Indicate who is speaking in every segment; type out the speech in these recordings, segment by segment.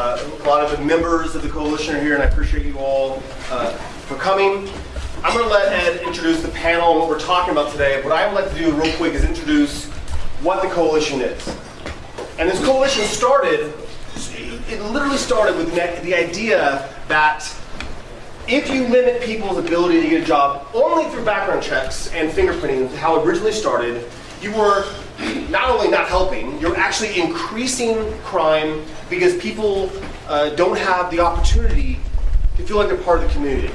Speaker 1: a lot of the members of the coalition are here, and I appreciate you all uh, for coming. I'm going to let Ed introduce the panel and what we're talking about today. What I would like to do real quick is introduce what the coalition is. And this coalition started, it literally started with the idea that if you limit people's ability to get a job only through background checks and fingerprinting, how it originally started, you were not only not helping, you're actually increasing crime because people uh, don't have the opportunity to feel like they're part of the community.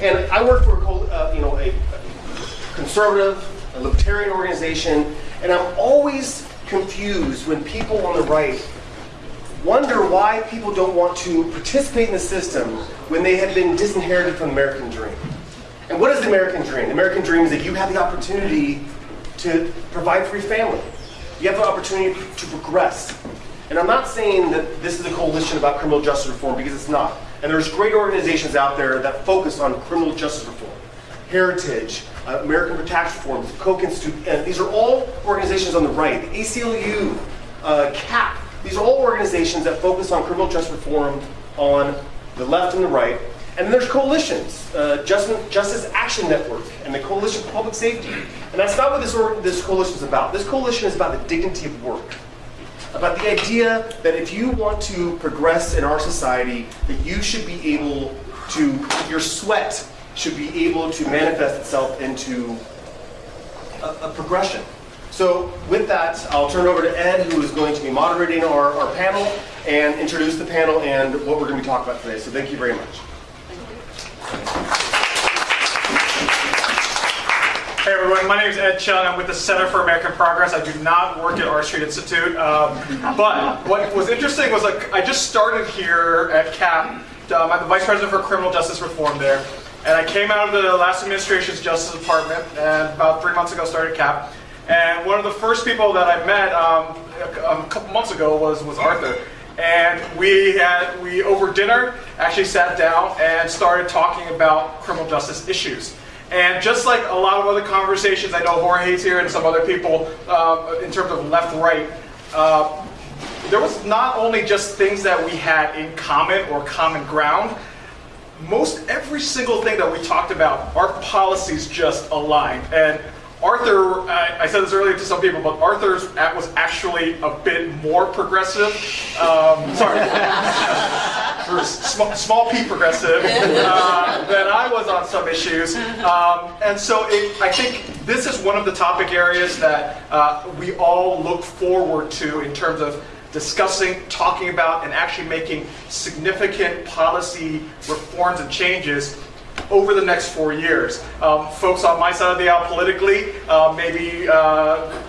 Speaker 1: And I work for uh, you know a conservative, a libertarian organization, and I'm always confused when people on the right wonder why people don't want to participate in the system when they have been disinherited from the American dream. And what is the American dream? The American dream is that you have the opportunity to provide for your family. You have the opportunity to progress. And I'm not saying that this is a coalition about criminal justice reform because it's not. And there's great organizations out there that focus on criminal justice reform. Heritage, uh, American for Tax Reform, the Koch Institute, and these are all organizations on the right. The ACLU, uh, CAP, these are all organizations that focus on criminal justice reform on the left and the right. And then there's coalitions, uh, Justice, Justice Action Network and the Coalition for Public Safety. And that's not what this, this coalition is about. This coalition is about the dignity of work. About the idea that if you want to progress in our society, that you should be able to, your sweat should be able to manifest itself into a, a progression. So with that, I'll turn over to Ed, who is going to be moderating our, our panel and introduce the panel and what we're going to be talking about today. So thank you very much.
Speaker 2: Hey everyone, my name is Ed Chung. I'm with the Center for American Progress. I do not work at R Street Institute. Um, but what was interesting was like I just started here at CAP. Um, I'm the Vice President for Criminal Justice Reform there. And I came out of the last administration's Justice Department and about three months ago started CAP. And one of the first people that I met um, a, a couple months ago was, was Arthur. And we had, we over dinner actually sat down and started talking about criminal justice issues. And just like a lot of other conversations, I know Jorge's here and some other people uh, in terms of left-right, uh, there was not only just things that we had in common or common ground, most every single thing that we talked about, our policies just aligned. And Arthur, I, I said this earlier to some people, but Arthur's was actually a bit more progressive. Um, sorry, small, small p progressive uh, than I was on some issues. Um, and so it, I think this is one of the topic areas that uh, we all look forward to in terms of discussing, talking about, and actually making significant policy reforms and changes over the next four years. Um, folks on my side of the aisle politically uh, maybe uh,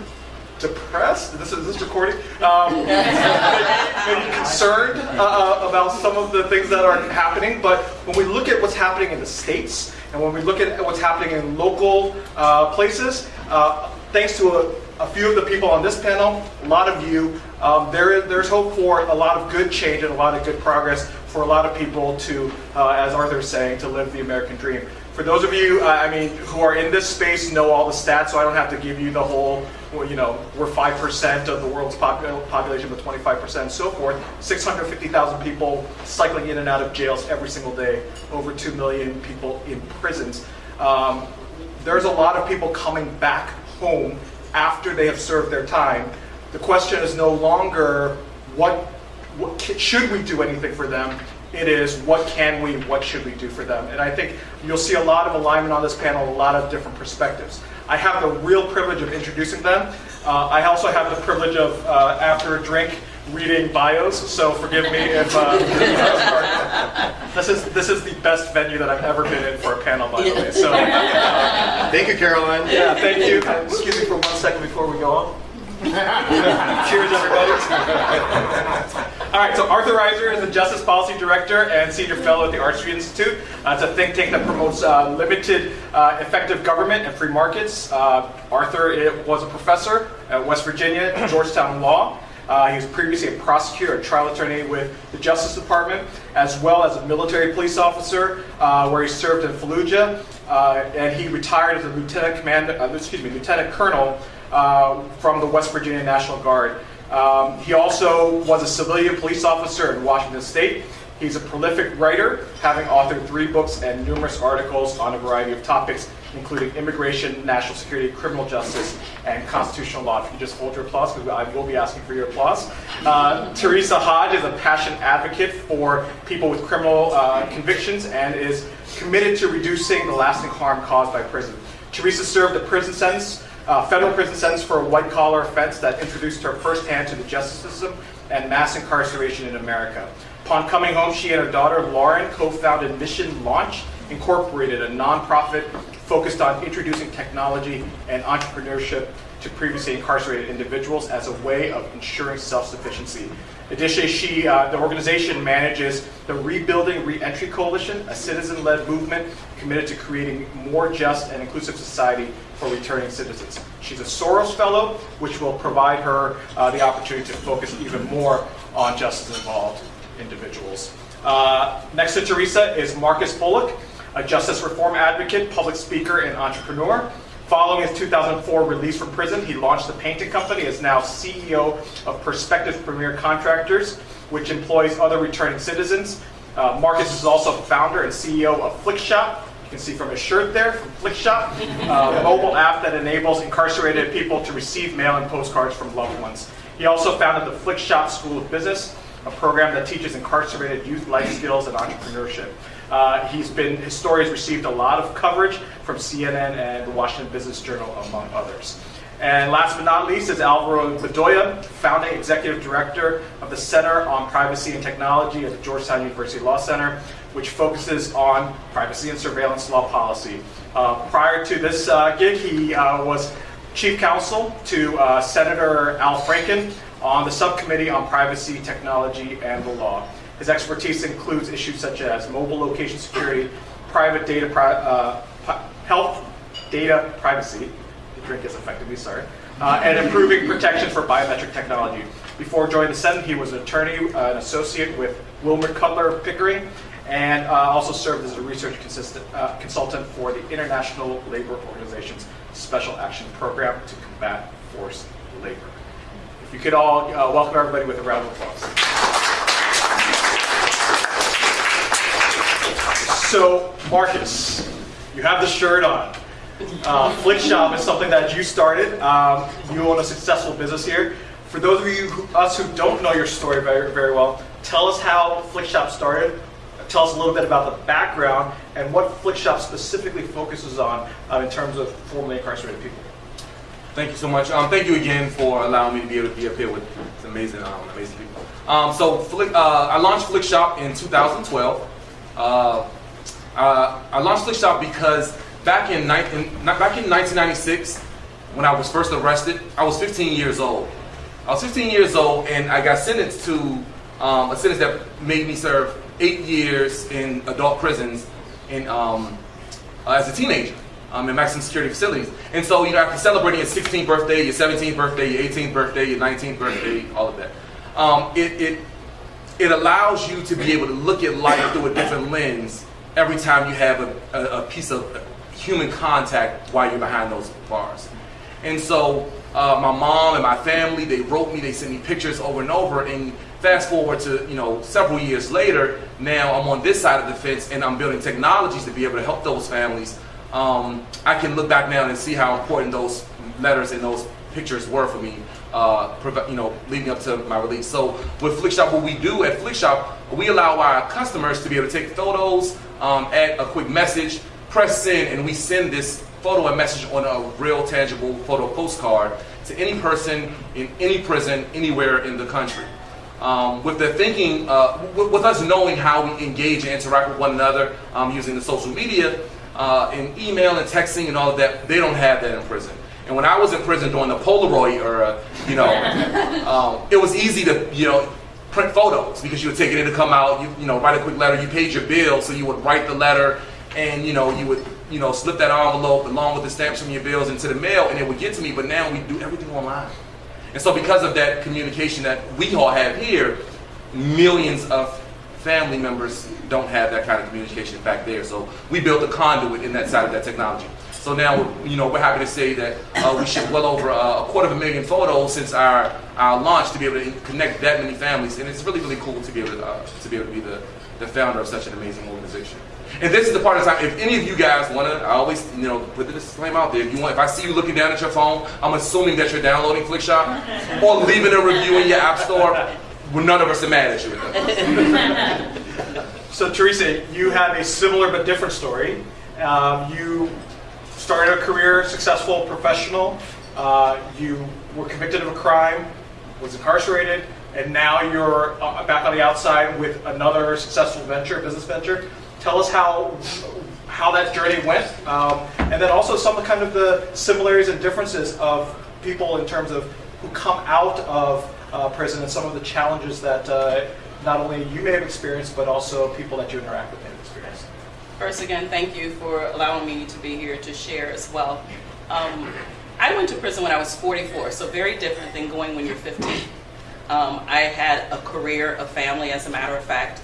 Speaker 2: depressed, this is this recording, um, maybe concerned uh, uh, about some of the things that are happening, but when we look at what's happening in the states, and when we look at what's happening in local uh, places, uh, thanks to a, a, few of the people on this panel, a lot of you, um, there, there's hope for a lot of good change and a lot of good progress for a lot of people to, uh, as Arthur's saying, to live the American dream. For those of you, uh, I mean, who are in this space, know all the stats, so I don't have to give you the whole, you know, we're 5% of the world's population, but 25% and so forth. 650,000 people cycling in and out of jails every single day. Over 2 million people in prisons. Um, there's a lot of people coming back home after they have served their time. The question is no longer what what, should we do anything for them? It is what can we, what should we do for them? And I think you'll see a lot of alignment on this panel, a lot of different perspectives. I have the real privilege of introducing them. Uh, I also have the privilege of, uh, after a drink, reading bios, so forgive me if uh, this is this is the best venue that I've ever been in for a panel, by the way. So,
Speaker 1: uh, thank you, Caroline.
Speaker 2: Yeah, thank you. Excuse me for one second before we go on. Cheers, everybody. All right, so Arthur Rizer is the Justice Policy Director and Senior Fellow at the Street Institute. Uh, it's a think tank that promotes uh, limited, uh, effective government and free markets. Uh, Arthur was a professor at West Virginia Georgetown Law. Uh, he was previously a prosecutor, a trial attorney with the Justice Department, as well as a military police officer, uh, where he served in Fallujah, and he retired as a lieutenant commander, excuse me, lieutenant colonel uh, from the West Virginia National Guard. Um, he also was a civilian police officer in Washington State. He's a prolific writer, having authored three books and numerous articles on a variety of topics, including immigration, national security, criminal justice, and constitutional law. If you just hold your applause, because I will be asking for your applause. Uh, Teresa Hodge is a passionate advocate for people with criminal uh, convictions and is committed to reducing the lasting harm caused by prison. Teresa served a prison sentence, uh, federal prison sentence for a white collar offense that introduced her firsthand to the justice system and mass incarceration in America. Upon coming home, she and her daughter Laurin co-founded Mission Launch Incorporated, a nonprofit focused on introducing technology and entrepreneurship to previously incarcerated individuals as a way of ensuring self-sufficiency. Additionally, she, uh, the organization manages the Rebuilding Reentry Coalition, a citizen-led movement committed to creating more just and inclusive society for returning citizens. She's a Soros Fellow, which will provide her uh, the opportunity to focus even more on justice-involved individuals. Uh, next to Teresa is Marcus Bullock, a justice reform advocate, public speaker, and entrepreneur. Following his 2004 release from prison, he launched the painting company, is now CEO of Perspective Premier Contractors, which employs other returning citizens. Uh, Marcus is also founder and CEO of Flikshop. You can see from his shirt there, from Flikshop, uh, a mobile app that enables incarcerated people to receive mail and postcards from loved ones. He also founded the Flikshop School of Business, a program that teaches incarcerated youth life skills and entrepreneurship. Uh, he's been, his story has received a lot of coverage from CNN and the Washington Business Journal, among others. And last but not least is Alvaro Bedoya, founding executive director of the Center on Privacy and Technology at the Georgetown University Law Center, which focuses on privacy and surveillance law policy. Uh, prior to this uh, gig, he uh, was chief counsel to uh, Senator Al Franken on the subcommittee on privacy, technology, and the law. His expertise includes issues such as mobile location security, private data, pri uh, health data privacy, drink is effectively, sorry, uh, and improving protection for biometric technology. Before joining the Senate, he was an attorney, uh, an associate with Wilmer Cutler Pickering, and uh, also served as a research uh, consultant for the International Labor Organization's Special Action Program to combat forced labor. If you could all uh, welcome everybody with a round of applause. So, Marcus, you have the shirt on. Uh, Flikshop is something that you started. Um, you own a successful business here. For those of you, who, us who don't know your story very, very well, tell us how Flikshop started. Tell us a little bit about the background and what Flikshop specifically focuses on uh, in terms of formerly incarcerated people.
Speaker 3: Thank you so much. Um, thank you again for allowing me to be able to be up here with amazing, um, amazing people. Um, so, Flik, uh, I launched Flikshop in 2012. Uh, uh, I launched Flikshop because back in, back in 1996, when I was first arrested, I was 15 years old. I was 15 years old and I got sentenced to um, a sentence that made me serve eight years in adult prisons in, um, uh, as a teenager um, in maximum security facilities. And so, you know, after celebrating your 16th birthday, your 17th birthday, your 18th birthday, your 19th birthday, all of that, um, it, it, it allows you to be able to look at life through a different lens every time you have a, a, a piece of human contact while you're behind those bars. And so uh, my mom and my family, they wrote me, they sent me pictures over and over. And fast forward to you know several years later, now I'm on this side of the fence and I'm building technologies to be able to help those families. Um, I can look back now and see how important those letters and those pictures were for me, uh, you know, leading up to my release. So with Flikshop, what we do at Flikshop, we allow our customers to be able to take photos, um, add a quick message, press send, and we send this photo and message on a real tangible photo postcard to any person in any prison anywhere in the country. Um, with the thinking, uh, with, with, us knowing how we engage and interact with one another um, using the social media uh, and email and texting and all of that, they don't have that in prison. And when I was in prison during the Polaroid era, you know, um, it was easy to, you know, print photos because you would take it in to come out, you, you know, write a quick letter, you paid your bill, so you would write the letter and, you know, you would, you know, slip that envelope along with the stamps from your bills into the mail and it would get to me, but now we do everything online. And so because of that communication that we all have here, millions of family members don't have that kind of communication back there. So we built a conduit in that side of that technology. So now, you know, we're happy to say that uh, we shipped well over uh, a quarter of a million photos since our, our launch to be able to connect that many families, and it's really really cool to be able to uh, to be able to be the, the founder of such an amazing organization. And this is the part of the time. If any of you guys want to, I always you know put the disclaimer out there. If you want, if I see you looking down at your phone, I'm assuming that you're downloading Flikshop or leaving a review in your app store. Well, none of us are mad at you.
Speaker 2: So Teresa, you have a similar but different story. Um, you started a career, successful professional. Uh, you were convicted of a crime, was incarcerated, and now you're uh, back on the outside with another successful venture, business venture. Tell us how how that journey went, um, and then also some of kind of the similarities and differences of people in terms of who come out of uh, prison and some of the challenges that uh, not only you may have experienced, but also people that you interact with may have experienced.
Speaker 4: First, again, thank you for allowing me to be here to share as well. Um, I went to prison when I was 44, so very different than going when you're 15. Um, I had a career, a family, as a matter of fact.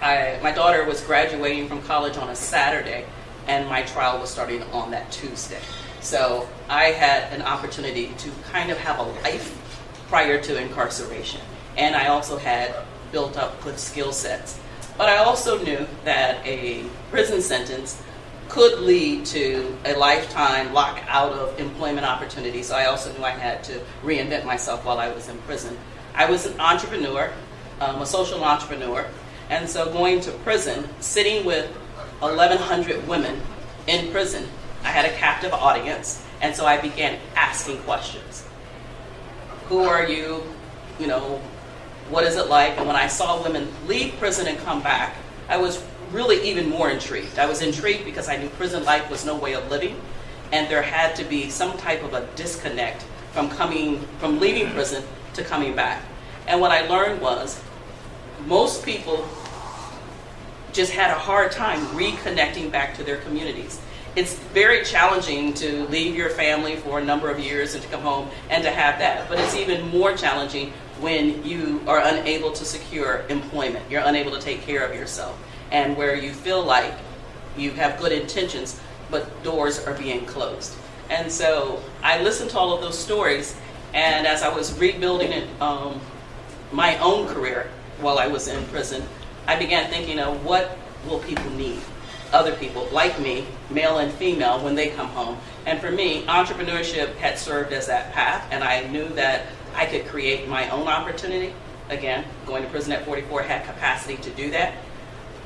Speaker 4: I, my daughter was graduating from college on a Saturday, and my trial was starting on that Tuesday. So I had an opportunity to kind of have a life prior to incarceration. And I also had built up good skill sets. But I also knew that a prison sentence could lead to a lifetime lock out of employment opportunities. So I also knew I had to reinvent myself while I was in prison. I was an entrepreneur, um, a social entrepreneur, and so going to prison, sitting with 1,100 women in prison, I had a captive audience, and so I began asking questions. Who are you? You know, what is it like? And when I saw women leave prison and come back, I was really even more intrigued. I was intrigued because I knew prison life was no way of living, and there had to be some type of a disconnect from coming, from leaving prison to coming back. And what I learned was most people just had a hard time reconnecting back to their communities. It's very challenging to leave your family for a number of years and to come home and to have that. But it's even more challenging when you are unable to secure employment. You're unable to take care of yourself. And where you feel like you have good intentions, but doors are being closed. And so I listened to all of those stories, and as I was rebuilding it, um, my own career while I was in prison, I began thinking of what will people need? Other people like me, male and female, when they come home. And for me, entrepreneurship had served as that path, and I knew that I could create my own opportunity. Again, going to prison at 44 had capacity to do that.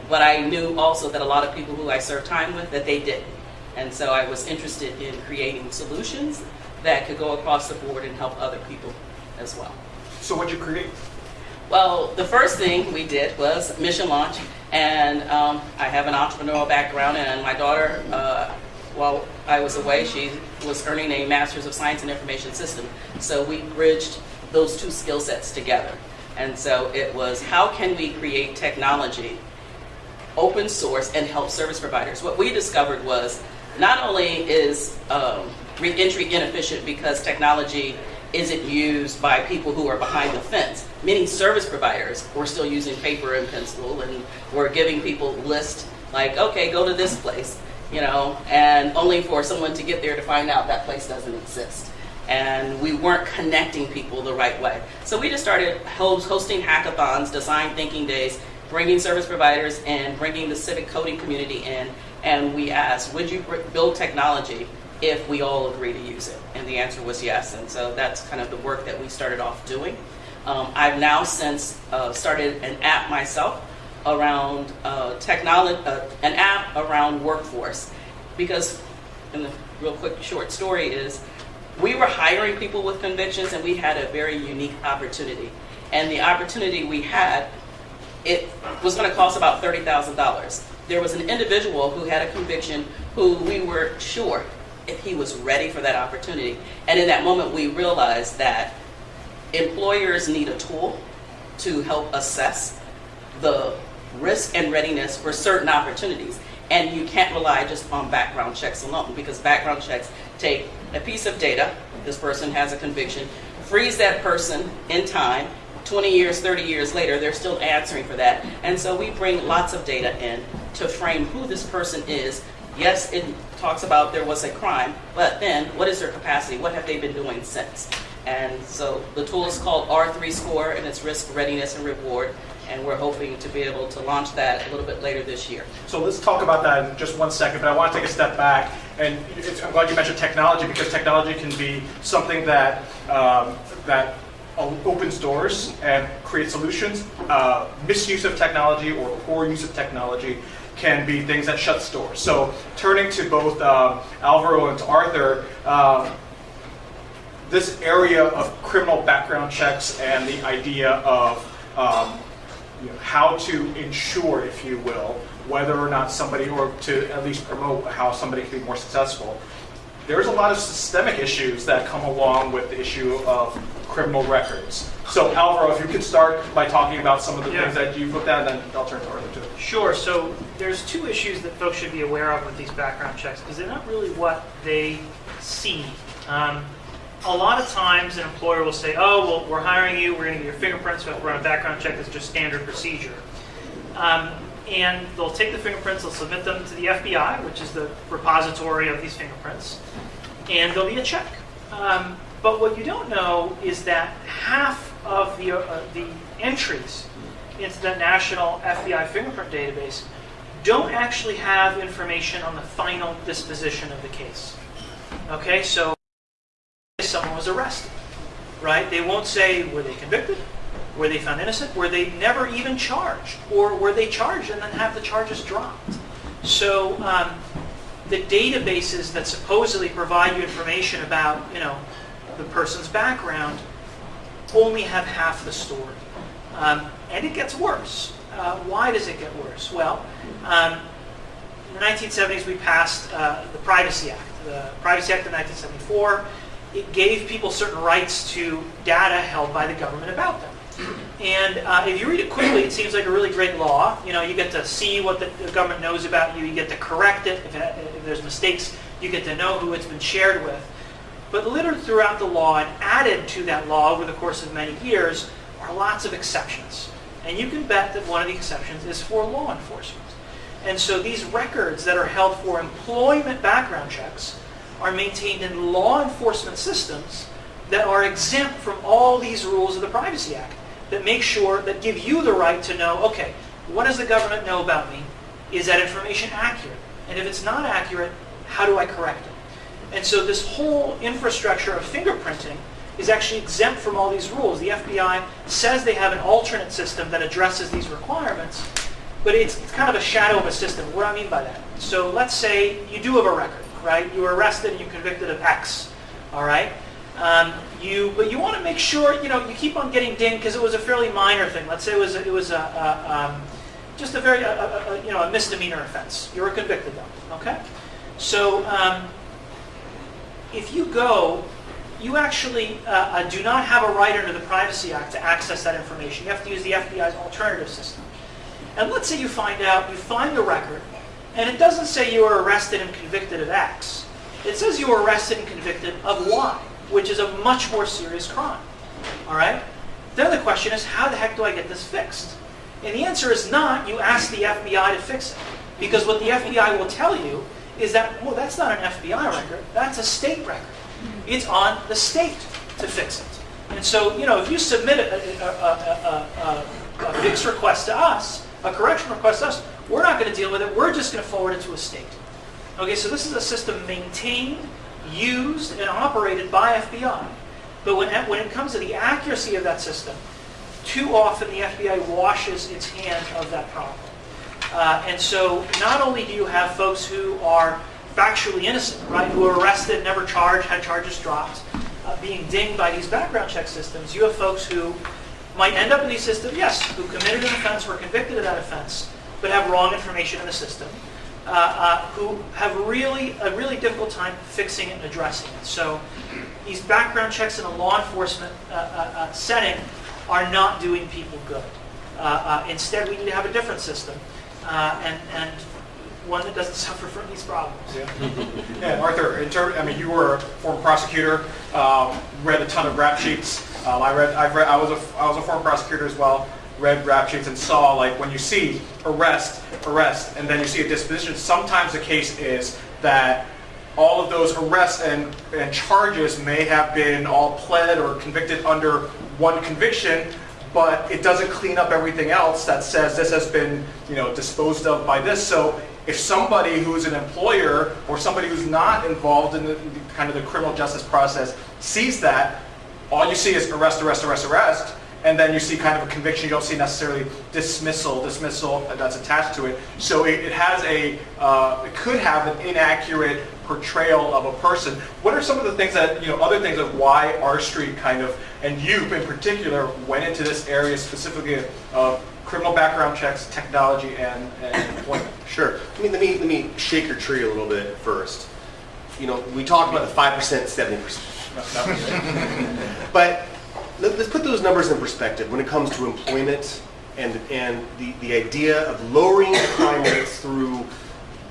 Speaker 4: But I knew also that a lot of people who I served time with, that they didn't. And so I was interested in creating solutions that could go across the board and help other people as well.
Speaker 2: So what'd you create?
Speaker 4: Well, the first thing we did was mission launch, and um, I have an entrepreneurial background, and my daughter, uh, while I was away, she was earning a Master's of Science in Information System. So we bridged those two skill sets together. And so it was how can we create technology, open source, and help service providers? What we discovered was not only is um, reentry inefficient because technology isn't used by people who are behind the fence. Many service providers were still using paper and pencil and were giving people lists like, okay, go to this place, you know, and only for someone to get there to find out that place doesn't exist. And we weren't connecting people the right way. So we just started hosting hackathons, design thinking days, bringing service providers in, bringing the civic coding community in, and we asked, would you build technology if we all agree to use it? And the answer was yes. And so that's kind of the work that we started off doing. Um, I've now since uh, started an app myself around uh, technology, uh, an app around workforce. Because, and the real quick short story is, we were hiring people with convictions and we had a very unique opportunity. And the opportunity we had, it was going to cost about $30,000. There was an individual who had a conviction who we were sure if he was ready for that opportunity. And in that moment, we realized that employers need a tool to help assess the risk and readiness for certain opportunities. And you can't rely just on background checks alone because background checks take a piece of data, this person has a conviction, freeze that person in time, 20 years, 30 years later, they're still answering for that. And so we bring lots of data in to frame who this person is yes, it talks about there was a crime, but then what is their capacity? What have they been doing since? And so the tool is called R3 Score, and it's risk, readiness, and reward. And we're hoping to be able to launch that a little bit later this year.
Speaker 2: So let's talk about that in just one second, but I want to take a step back. And I'm glad you mentioned technology because technology can be something that, um, that opens doors and creates solutions. Uh, misuse of technology or poor use of technology can be things that shut doors. So turning to both um, Alvaro and to Arthur, um, this area of criminal background checks and the idea of um, you know, how to ensure, if you will, whether or not somebody, or to at least promote how somebody can be more successful. There's a lot of systemic issues that come along with the issue of criminal records. So Alvaro, if you could start by talking about some of the
Speaker 5: Yeah.
Speaker 2: things that you've looked at, and then I'll turn to Arthur too.
Speaker 5: Sure. So there's two issues that folks should be aware of with these background checks because they're not really what they see. Um, a lot of times, an employer will say, "Oh, well, we're hiring you. We're going to get your fingerprints. We have to run a background check. That's just standard procedure." Um, and they'll take the fingerprints, they'll submit them to the FBI, which is the repository of these fingerprints, and there'll be a check. Um, but what you don't know is that half of the uh, the entries into the national FBI fingerprint database don't actually have information on the final disposition of the case. Okay, so arrested, right? They won't say were they convicted, were they found innocent, were they never even charged, or were they charged and then have the charges dropped. So um, the databases that supposedly provide you information about, you know, the person's background only have half the story. Um, and it gets worse. Uh, why does it get worse? Well, um, in the 1970s, we passed uh, the Privacy Act. The Privacy Act of 1974, it gave people certain rights to data held by the government about them. And uh, if you read it quickly, it seems like a really great law. You know, you get to see what the, government knows about you. You get to correct it. If, it. if there's mistakes, you get to know who it's been shared with. But littered throughout the law and added to that law over the course of many years are lots of exceptions. And you can bet that one of the exceptions is for law enforcement. And so these records that are held for employment background checks are maintained in law enforcement systems that are exempt from all these rules of the Privacy Act that make sure, that give you the right to know, okay, what does the government know about me? Is that information accurate? And if it's not accurate, how do I correct it? And so this whole infrastructure of fingerprinting is actually exempt from all these rules. The FBI says they have an alternate system that addresses these requirements, but it's, it's kind of a shadow of a system. What do I mean by that? So let's say you do have a record, right? You were arrested and you're convicted of X, all right? Um, you, but you want to make sure, you know, you keep on getting dinged because it was a fairly minor thing. Let's say it was, it was a, a um, just a very, a, a, you know, a misdemeanor offense. You were convicted though, okay? So um, if you go, you actually uh, uh, do not have a right under the Privacy Act to access that information. You have to use the FBI's alternative system. And let's say you find out, you find the record, and it doesn't say you were arrested and convicted of X. It says you were arrested and convicted of Y, which is a much more serious crime. All right? Then the question is, how the heck do I get this fixed? And the answer is not you ask the FBI to fix it. Because what the FBI will tell you is that, well, that's not an FBI record, that's a state record. It's on the state to fix it. And so, you know, if you submit a, a, a, a, a fix request to us, a correction request to us, we're not going to deal with it, we're just going to forward it to a state. Okay, so this is a system maintained, used, and operated by FBI. But when, when it comes to the accuracy of that system, too often the FBI washes its hand of that problem. Uh, and so not only do you have folks who are factually innocent, right, who are arrested, never charged, had charges dropped, uh, being dinged by these background check systems, you have folks who might end up in these systems, yes, who committed an offense, were convicted of that offense, but have wrong information in the system, uh, uh, who have really a really difficult time fixing it and addressing it. So these background checks in a law enforcement uh, uh, uh, setting are not doing people good. Uh, instead, we need to have a different system and, and one that doesn't suffer from these problems.
Speaker 2: Yeah. yeah, Arthur, I mean, you were a former prosecutor, um, read a ton of rap sheets. Um, I read, I've read, I was a, I was a former prosecutor as well. Read rap sheets and saw, like, when you see arrest, arrest, and then you see a disposition, sometimes the case is that all of those arrests and, and charges may have been all pled or convicted under one conviction, but it doesn't clean up everything else that says this has been, you know, disposed of by this. So if somebody who's an employer or somebody who's not involved in the, the kind of the criminal justice process sees that, all you see is arrest, arrest, arrest, arrest, and then you see kind of a conviction. You don't see necessarily dismissal, dismissal that's attached to it. So it, it has a, uh, it could have an inaccurate portrayal of a person. What are some of the things that, you know, other things of why R Street kind of, and you in particular, went into this area specifically of criminal background checks, technology, and, and employment?
Speaker 1: Sure. I mean, let me, let me shake your tree a little bit first. You know, we talked about the 5%, 70%. But let- let's put those numbers in perspective when it comes to employment and, and the, the idea of lowering crime rates through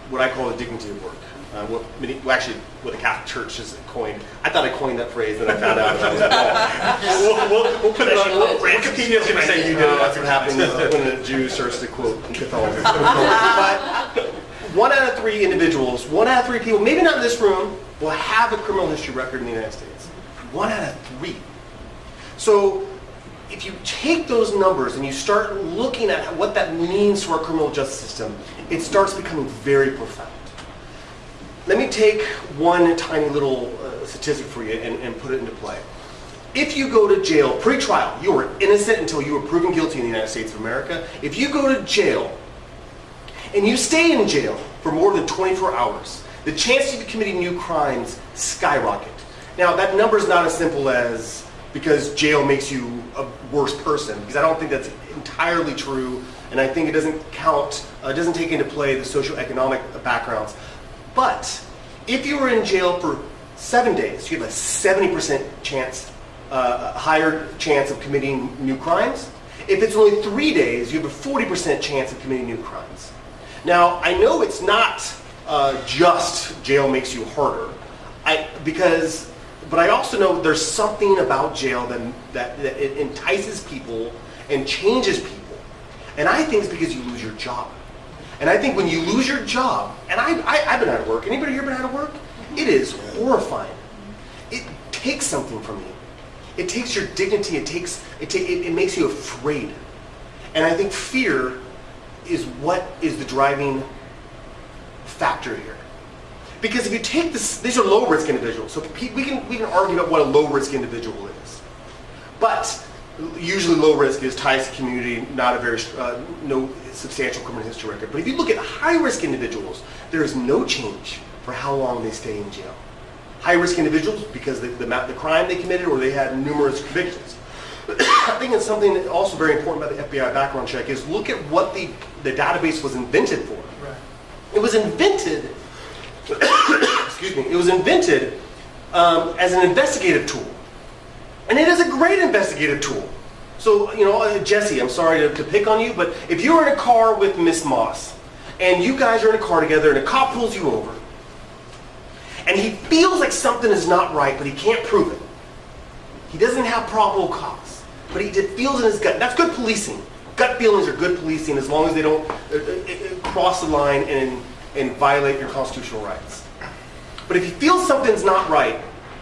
Speaker 1: what I call the dignity of work. Uh, what many, well, actually, what the Catholic Church has coined. I thought I coined that phrase, then I found out that I was wrong. We'll, we'll, we'll put it on. Wikipedia's going to say you did it. That's what happens when a Jew starts to quote Catholicism. But one out of three individuals, one out of three people, maybe not in this room, will have a criminal history record in the United States. One out of three. So if you take those numbers and you start looking at what that means to our criminal justice system, it starts becoming very profound. Let me take one tiny little uh, statistic for you and, and put it into play. If you go to jail pre-trial, you are innocent until you are proven guilty in the United States of America. If you go to jail and you stay in jail for more than 24 hours, the chance of you committing new crimes skyrocket. Now, that number is not as simple as because jail makes you a worse person, because I don't think that's entirely true, and I think it doesn't count, uh, doesn't take into play the socioeconomic backgrounds. But if you were in jail for seven days, you have a 70% chance, uh, a higher chance of committing new crimes. If it's only three days, you have a 40% chance of committing new crimes. Now, I know it's not uh, just jail makes you harder, I, because, but I also know there's something about jail that, that, that it entices people and changes people. And I think it's because you lose your job. And I think when you lose your job, and I, I, I've been out of work. Anybody here been out of work? Mm-hmm. It is horrifying. It takes something from you. It takes your dignity. It takes it, ta- it, it makes you afraid. And I think fear is what is the driving factor here. Because if you take this, these are low risk individuals. So we can we can argue about what a low risk individual is. But usually low risk is ties to community, not a very uh, no substantial criminal history record. But if you look at high risk individuals, there is no change for how long they stay in jail. High risk individuals because the, the, the crime they committed or they had numerous convictions. I think it's something that also very important about the FBI background check is look at what the, the database was invented for. Right. It was invented, excuse me, it was invented um, as an investigative tool. And it is a great investigative tool. So, you know, uh, Jesse, I'm sorry to, to pick on you, but if you're in a car with Miss Moss, and you guys are in a car together, and a cop pulls you over, and he feels like something is not right, but he can't prove it. He doesn't have probable cause, but he feels in his gut. That's good policing. Gut feelings are good policing as long as they don't uh, uh, cross the line and, and violate your constitutional rights. But if he feels something's not right,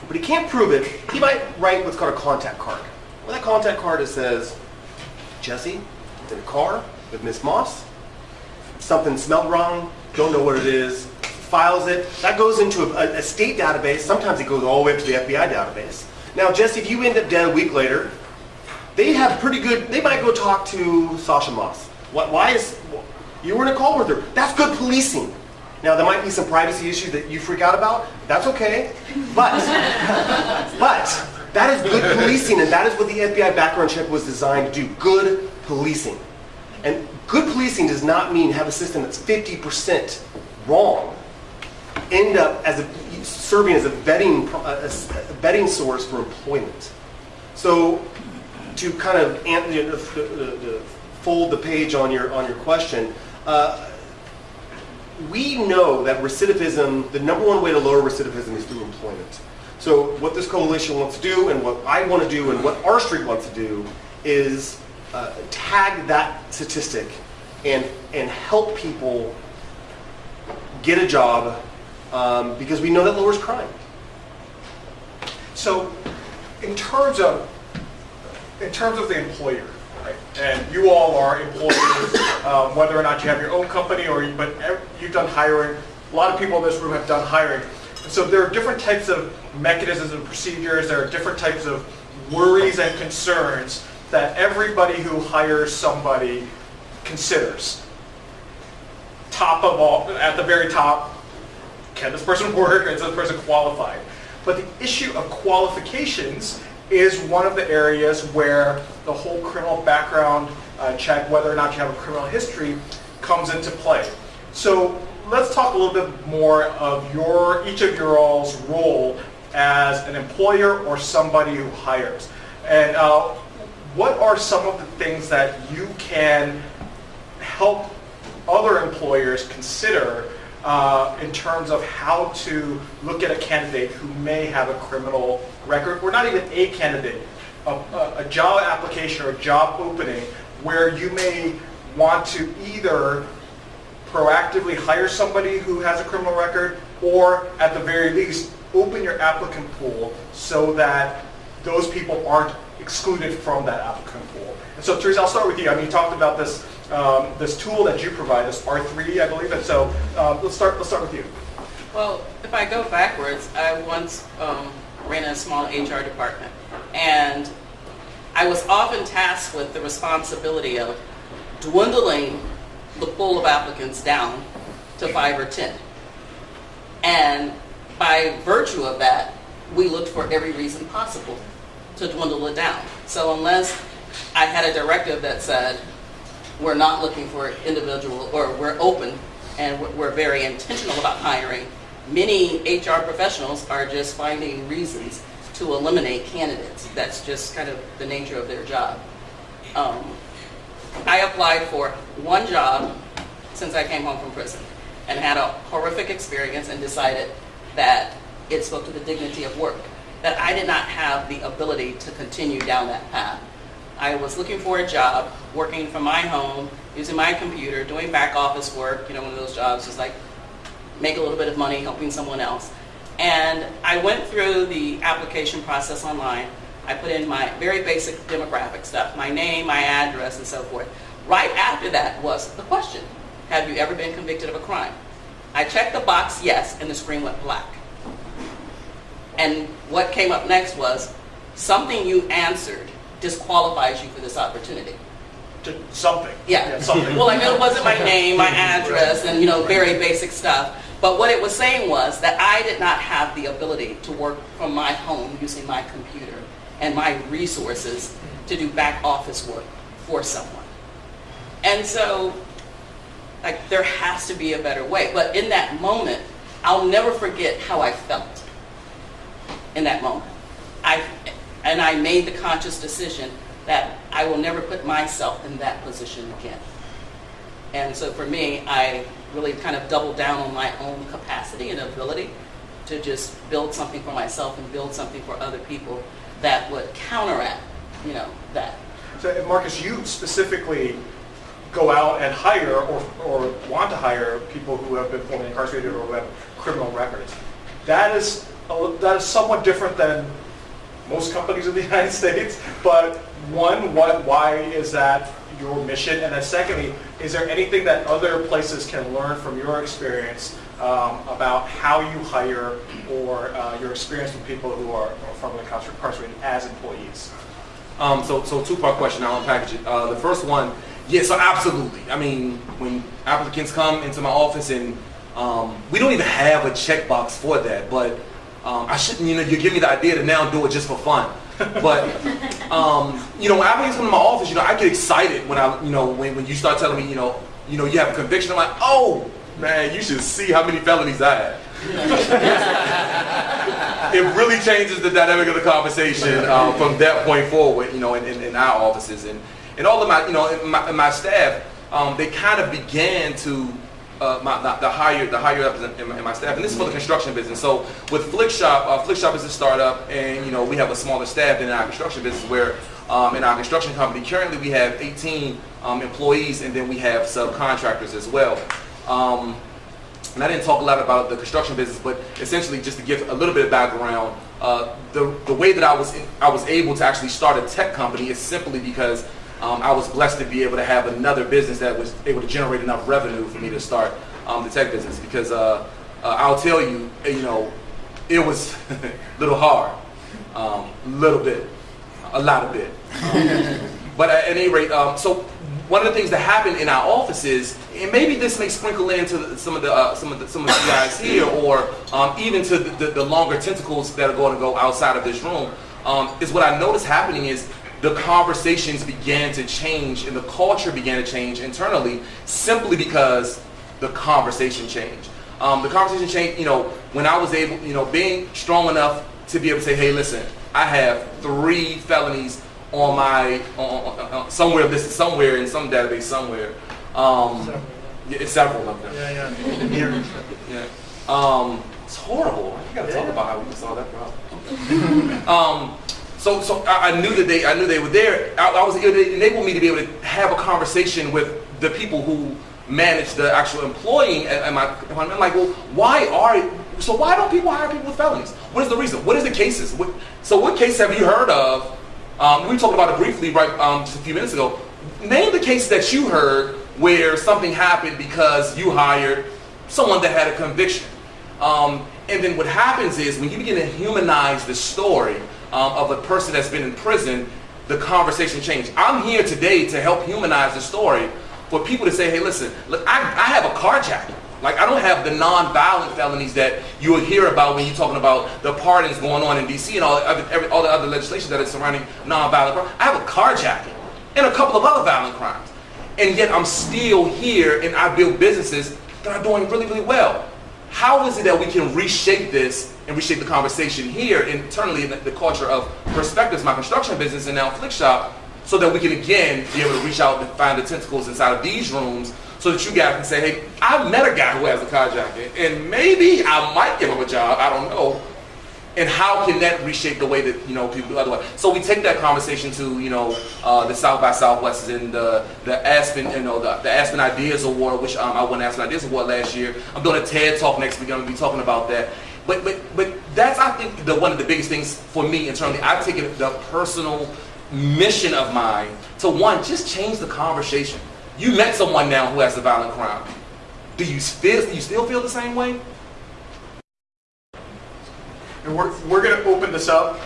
Speaker 1: but he can't prove it, he might write what's called a contact card. Well, that contact card it says, Jesse, in a car with Miss Moss. Something smelled wrong, don't know what it is, files it. That goes into a, a state database. Sometimes it goes all the way up to the FBI database. Now, Jesse, if you end up dead a week later, they have pretty good, they might go talk to Sasha Moss. What, why is, you were in a call with her. That's good policing. Now, there might be some privacy issues that you freak out about. That's okay. But, but, that is good policing, and that is what the FBI background check was designed to do. Good policing. And good policing does not mean have a system that's 50% wrong. End up as a, serving as a vetting, a, a vetting source for employment. So to kind of you know, the- fold the page on your on your question, uh, we know that recidivism, the number one way to lower recidivism is through employment. So what this coalition wants to do, and what I want to do, and what R Street wants to do, is uh, tag that statistic and and help people get a job um, because we know that lowers crime.
Speaker 2: So, in terms of in terms of the employer, right? And you all are employers, um, whether or not you have your own company or you, but you've done hiring. A lot of people in this room have done hiring. And so there are different types of mechanisms and procedures. There are different types of worries and concerns that everybody who hires somebody considers. Top of all, at the very top, can this person work? Is this person qualified? But the issue of qualifications is one of the areas where the whole criminal background uh, check, whether or not you have a criminal history, comes into play. So let's talk a little bit more of your each of your all's role as an employer or somebody who hires. And uh, what are some of the things that you can help other employers consider uh, in terms of how to look at a candidate who may have a criminal record, or not even a candidate, a, a, a job application or a job opening where you may want to either proactively hire somebody who has a criminal record, or at the very least, open your applicant pool so that those people aren't excluded from that applicant pool. And so, Teresa, I'll start with you. I mean, you talked about this um, this tool that you provide, this R3, I believe. And so, uh, let's start. Let's start with you.
Speaker 4: Well, if I go backwards, I once um, ran a small HR department, and I was often tasked with the responsibility of dwindling the pool of applicants down to five or ten. And by virtue of that, we looked for every reason possible to dwindle it down. So unless I had a directive that said, we're not looking for individual, or we're open and we're- very intentional about hiring, many HR professionals are just finding reasons to eliminate candidates. That's just kind of the nature of their job. Um, I applied for one job since I came home from prison and had a horrific experience and decided that it spoke to the dignity of work, that I did not have the ability to continue down that path. I was looking for a job, working from my home, using my computer, doing back office work, you know, one of those jobs is like make a little bit of money helping someone else. And I went through the application process online. I put in my very basic demographic stuff, my name, my address, and so forth. Right after that was the question, have you ever been convicted of a crime? I checked the box yes, and the screen went black. And what came up next was, something you answered disqualifies you for this opportunity.
Speaker 2: To something.
Speaker 4: Yeah.
Speaker 2: something.
Speaker 4: Well, I know it wasn't my name, my address, and you know, very basic stuff. But what it was saying was that I did not have the ability to work from my home using my computer and my resources to do back office work for someone. And so, like, there has to be a better way. But in that moment, I'll never forget how I felt in that moment. And I made the conscious decision that I will never put myself in that position again. And so for me, I really kind of doubled down on my own capacity and ability to just build something for myself and build something for other people that would counteract, you know, that.
Speaker 2: So, Marcus, you specifically go out and hire or, or want to hire people who have been formerly incarcerated or who have criminal records. That is that is somewhat different than most companies in the United States. But one, what why is that your mission? And then secondly, is there anything that other places can learn from your experience um, about how you hire or uh, your experience with people who are formerly incarcerated as employees?
Speaker 3: Um, so, so two-part question. I'll unpackage it. Uh, the first one, yeah, so absolutely. I mean, when applicants come into my office and um, we don't even have a checkbox for that, but um, I shouldn't, you know, you give me the idea to now do it just for fun. But, um, you know, when applicants come to my office, you know, I get excited when I, you know, when, when you start telling me, you know, you know, you have a conviction. I'm like, oh, man, you should see how many felonies I have. it really changes the dynamic of the conversation um, from that point forward, you know, in, in, in our offices and, and all of my, you know, in my, my staff, um, they kind of began to uh, my, the, higher the higher up in, in, my, in my staff, and this is for the construction business. So with Flikshop, uh, Flikshop is a startup, and you know we have a smaller staff than our construction business, where um, in our construction company. Currently, we have 18 um, employees, and then we have subcontractors as well. Um, and I didn't talk a lot about the construction business, but essentially just to give a little bit of background, uh, the the way that I was I was able to actually start a tech company is simply because um, I was blessed to be able to have another business that was able to generate enough revenue for me to start um, the tech business. Because uh, uh, I'll tell you, you know, it was a little hard, um, little bit, a lot of bit. Um, but at any rate, um, so one of the things that happened in our offices, and maybe this may sprinkle into some of the uh, some of the some of you guys here, or um, even to the, the, the longer tentacles that are going to go outside of this room, um, is what I noticed happening is the conversations began to change and the culture began to change internally simply because the conversation changed. Um, the conversation changed, you know, when I was able, you know, being strong enough to be able to say, hey, listen, I have three felonies on my, on, on, on, somewhere listed somewhere in some database somewhere. Um, yeah, it's several of them.
Speaker 5: Yeah, yeah.
Speaker 3: Yeah. Um, it's horrible. You gotta talk about how we solve that problem. um, so, so I, I knew that they, I knew they were there. I, I was, it enabled me to be able to have a conversation with the people who manage the actual employing. And, my, I'm like, well, why are, so why don't people hire people with felonies? What is the reason? What is the cases? What, so, what case have you heard of? Um, we talked about it briefly right um, just a few minutes ago. Name the case that you heard where something happened because you hired someone that had a conviction. Um, and then what happens is when you begin to humanize the story um, of a person that's been in prison, the conversation changed. I'm here today to help humanize the story for people to say, hey, listen, look, I, I have a carjacking. Like, I don't have the non-violent felonies that you will hear about when you're talking about the pardons going on in D.C. and all the other, every, all the other legislation that is surrounding non-violent crime. I have a carjacking and a couple of other violent crimes. And yet I'm still here and I build businesses that are doing really, really well. How is it that we can reshape this and reshape the conversation here internally in the, culture of perspectives, my construction business and now Flikshop, so that we can again be able to reach out and find the tentacles inside of these rooms so that you guys can say, hey, I met a guy who has a carjacking and maybe I might give him a job, I don't know. And how can that reshape the way that you know people do otherwise? So we take that conversation to you know uh, the South by Southwest and the the Aspen you know the, the Aspen Ideas Award, which um, I won Aspen Ideas Award last year. I'm doing a TED Talk next week. I'm gonna be talking about that. But but but that's I think the one of the biggest things for me internally. I've taken the personal mission of mine to one just change the conversation. You met someone now who has a violent crime. Do you feel? Do you still feel the same way?
Speaker 2: And we're, we're going to open this up.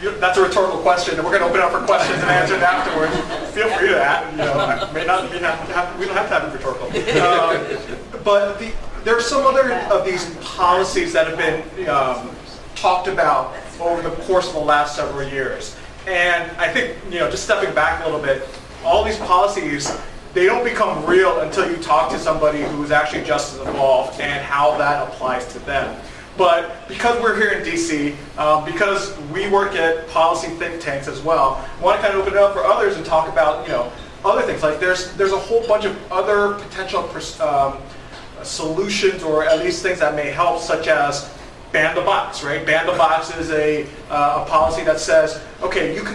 Speaker 2: That's a rhetorical question, and we're going to open up for questions and answers afterwards. Feel free to that. You know, may not be have, have, we don't have to have it rhetorical. Um, but the, there are some other of these policies that have been um, talked about over the course of the last several years. And I think, you know, just stepping back a little bit, all these policies, they don't become real until you talk to somebody who's actually just as involved and how that applies to them. But because we're here in DC, um, because we work at policy think tanks as well, I want to kind of open it up for others and talk about, you know, other things. Like there's there's a whole bunch of other potential um, solutions or at least things that may help, such as ban the box, right? Ban the box is a, uh, a policy that says, okay, you can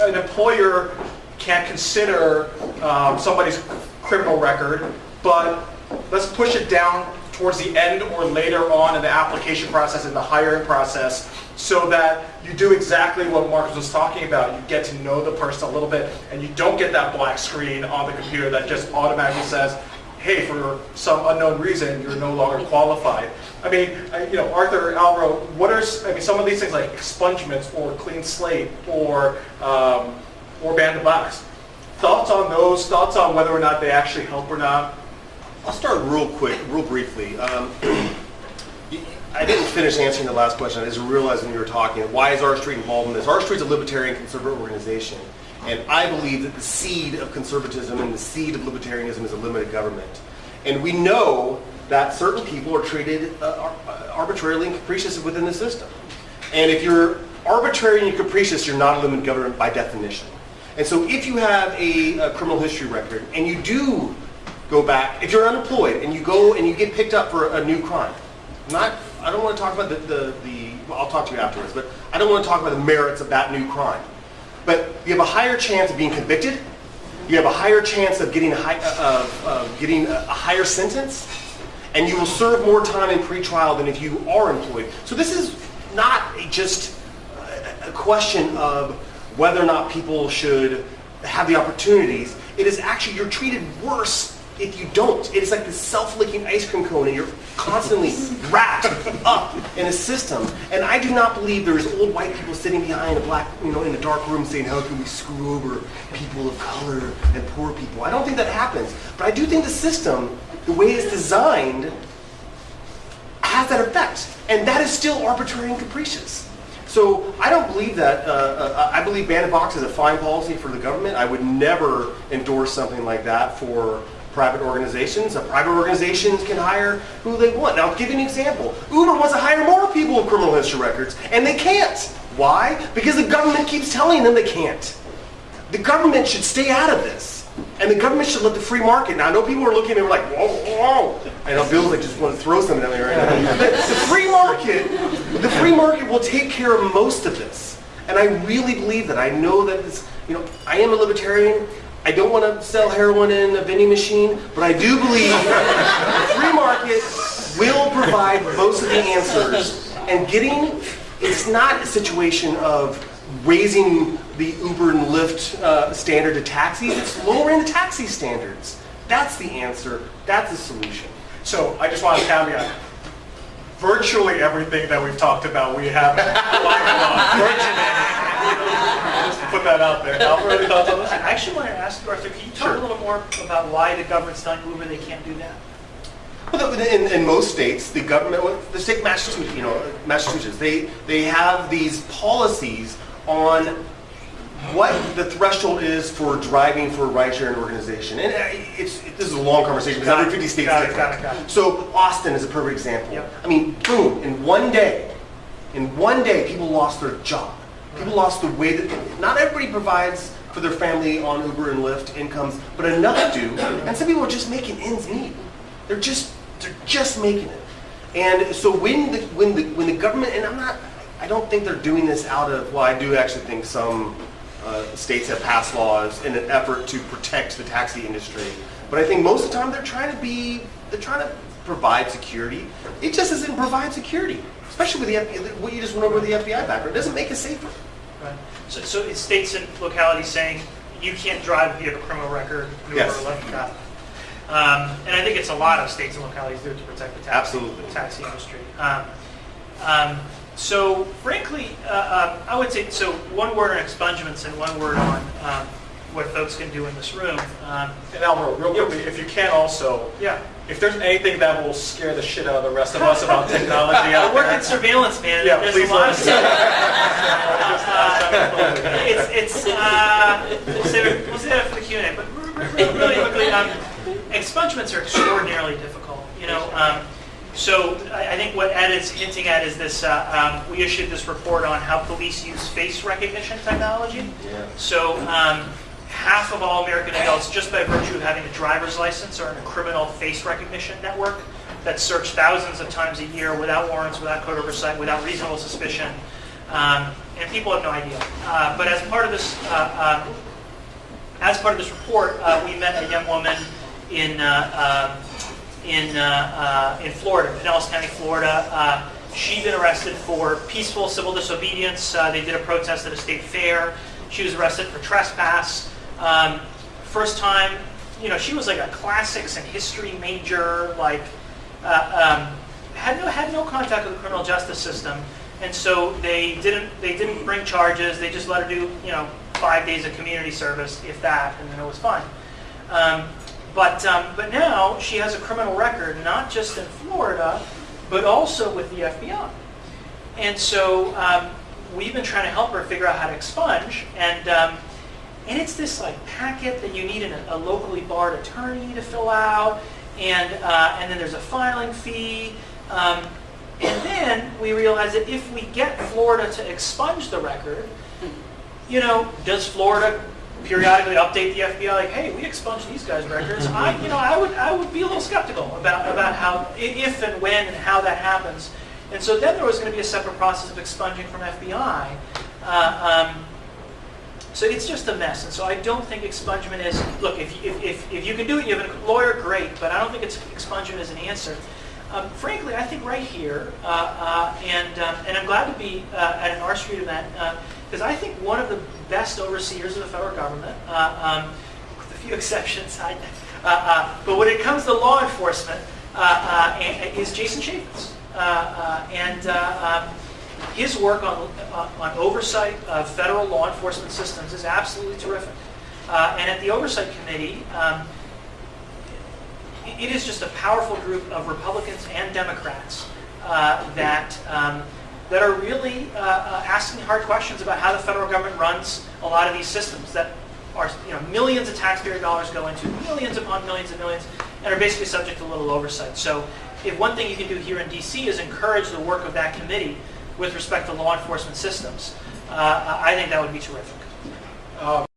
Speaker 2: an employer can't consider um, somebody's criminal record, but let's push it down towards the end or later on in the application process and the hiring process so that you do exactly what Marcus was talking about. You get to know the person a little bit and you don't get that black screen on the computer that just automatically says, hey, for some unknown reason, you're no longer qualified. I mean, you know, Arthur, Alvaro, what are, I mean, some of these things like expungements or clean slate or, um, or ban the box. Thoughts on those, thoughts on whether or not they actually help or not?
Speaker 1: I'll start real quick, real briefly. Um, I didn't finish answering the last question. I just realized when you were talking, why is R Street involved in this? R Street's a libertarian conservative organization, and I believe that the seed of conservatism and the seed of libertarianism is a limited government. And we know that certain people are treated uh, arbitrarily and capricious within the system. And if you're arbitrary and capricious, you're not a limited government by definition. And so if you have a, a criminal history record and you do go back, if you're unemployed and you go and you get picked up for a new crime, not, I don't want to talk about the, the, the well, I'll talk to you afterwards, but I don't want to talk about the merits of that new crime. but you have a higher chance of being convicted. You have a higher chance of getting a, high, uh, getting a, a higher sentence, and you will serve more time in pretrial than if you are employed. So this is not just a question of whether or not people should have the opportunities. It is actually you're treated worse if you don't. It is like this self-licking ice cream cone, and you're constantly wrapped up in a system. And I do not believe there is old white people sitting behind a black, you know, in a dark room saying, "How can we screw over people of color and poor people?" I don't think that happens. But I do think the system, the way it's designed, has that effect, and that is still arbitrary and capricious. So I don't believe that. Uh, uh, I believe ban the box is a fine policy for the government. I would never endorse something like that for private organizations. Uh, private organizations can hire who they want. Now, I'll give you an example. Uber wants to hire more people with criminal history records, and they can't. Why? Because the government keeps telling them they can't. The government should stay out of this. And the government should let the free market. Now, I know people are looking at me like, whoa, whoa. I know Bill's like, just want to throw something at me right now. the, the free market, the free market will take care of most of this. And I really believe that. I know that this, you know, I am a libertarian. I don't want to sell heroin in a vending machine, but I do believe the free market will provide most of the answers. And getting, it's not a situation of raising the Uber and Lyft uh, standard to taxis. It's lowering the taxi standards. That's the answer. That's the solution.
Speaker 2: So I just want to caveat, virtually everything that we've talked about, we have alignment on. Just put that out there. Albert, any thoughts on this?
Speaker 5: I actually want to ask you, Arthur, can you talk
Speaker 1: Sure.
Speaker 5: a little more about why the government's telling Uber they can't do that?
Speaker 1: Well, in, in most states, the government, well, the state Massachusetts, you know, Massachusetts, they they have these policies on what the threshold is for driving for a ride-sharing organization. And uh, it's it, this is a long conversation because every 50 states
Speaker 5: Got
Speaker 1: is
Speaker 5: it, got it, got it.
Speaker 1: So Austin is a perfect example.
Speaker 5: Yep.
Speaker 1: I mean, boom, in one day, in one day, people lost their job. People lost the way that not everybody provides for their family on Uber and Lyft incomes, but enough do. And some people are just making ends meet. They're just they're just making it. And so when the when the when the government and I'm not I don't think they're doing this out of well I do actually think some uh, states have passed laws in an effort to protect the taxi industry. But I think most of the time they're trying to be they're trying to provide security. It just doesn't provide security, especially with the FBI, what you just went over with the FBI background. It doesn't make it safer.
Speaker 5: Right. So, so it's states and localities saying you can't drive if you have a criminal record.
Speaker 1: Yes.
Speaker 5: or Lyft, got. Um, and I think it's a lot of states and localities do it to protect the taxi,
Speaker 1: Absolutely.
Speaker 5: taxi industry. Um, um, so frankly, uh, um, I would say, so one word on expungements and one word on um, what folks can do in this room. Um,
Speaker 2: And Alvaro, real quickly, if you can also,
Speaker 5: yeah.
Speaker 2: if there's anything that will scare the shit out of the rest of us about technology
Speaker 5: I work in surveillance, man.
Speaker 2: Yeah,
Speaker 5: There's
Speaker 2: please
Speaker 5: a lot
Speaker 2: let
Speaker 5: of
Speaker 2: us.
Speaker 5: Uh, it's it's uh, we'll save it, we'll save it for the Q and A. But re- re- re- really quickly, um, expungements are extraordinarily difficult. You know, um, so I, I think what Ed is hinting at is this. Uh, um, we issued this report on how police use face recognition technology. Yeah. So. Um, Half of all American adults, just by virtue of having a driver's license, are in a criminal face recognition network that search thousands of times a year without warrants, without code oversight, without reasonable suspicion, um, and people have no idea. Uh, but as part of this, uh, um, as part of this report, uh, we met a young woman in uh, um, in uh, uh, in Florida, Pinellas County, Florida. Uh, she'd been arrested for peaceful civil disobedience. Uh, they did a protest at a state fair. She was arrested for trespass. Um, first time, you know, she was like a classics and history major, like um, had no had no contact with the criminal justice system, and so they didn't they didn't bring charges. They just let her do you know five days of community service, if that, and then it was fine. Um, but um, but now she has a criminal record, not just in Florida, but also with the FBI. And so um, we've been trying to help her figure out how to expunge, and um, and it's this like packet that you need an, a locally barred attorney to fill out, and uh, and then there's a filing fee, um, and then we realize that if we get Florida to expunge the record, you know, does Florida periodically update the FBI like, hey, we expunged these guys' records? I, you know, I would I would be a little skeptical about about how if and when and how that happens. And so then there was going to be a separate process of expunging from FBI. Uh, um, So it's just a mess. And so I don't think expungement is, look, if, if, if, if you can do it, you have a lawyer, great, but I don't think it's expungement is an answer. Um, frankly, I think right here, uh, uh, and, um, and I'm glad to be uh, at an R Street event, because I think one of the best overseers of the federal government, uh, um, with a few exceptions, I, uh, uh, but when it comes to law enforcement, uh, uh, is Jason Chaffetz. And um, his work on, on oversight of federal law enforcement systems is absolutely terrific. And at the Oversight Committee, um, it is just a powerful group of Republicans and Democrats that um, that are really uh, uh, asking hard questions about how the federal government runs a lot of these systems that are you know millions of taxpayer dollars go into millions upon millions and millions and are basically subject to little oversight. So if one thing you can do here in DC is encourage the work of that committee with respect to law enforcement systems, uh, I think that would be terrific.
Speaker 2: Um,